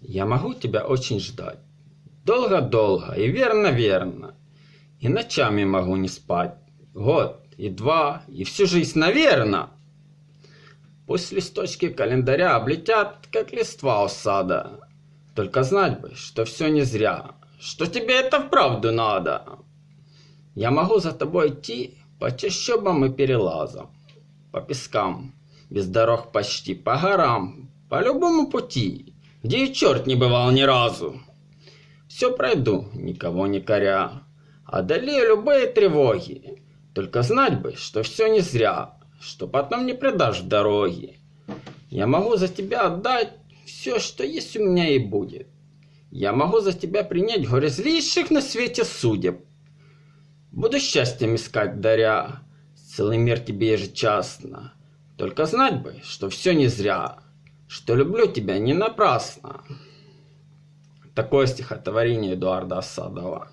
Я могу тебя очень ждать. Долго-долго и верно-верно. И ночами могу не спать. Год и два, и всю жизнь, наверно. Пусть листочки календаря облетят, как листва у сада. Только знать бы, что все не зря, что тебе это вправду надо. Я могу за тобой идти по чащобам и перелазам, по пескам, без дорог почти, по горам, по любому пути, где и черт не бывал ни разу. Все пройду, никого не коря, одолею любые тревоги. Только знать бы, что все не зря, что потом не предашь дороги. Я могу за тебя отдать все, что есть у меня и будет. Я могу за тебя принять горе злейших на свете судеб. Буду счастьем искать, даря целый мир тебе ежечасно. Только знать бы, что все не зря, что люблю тебя не напрасно. Такое стихотворение Эдуарда Осадова.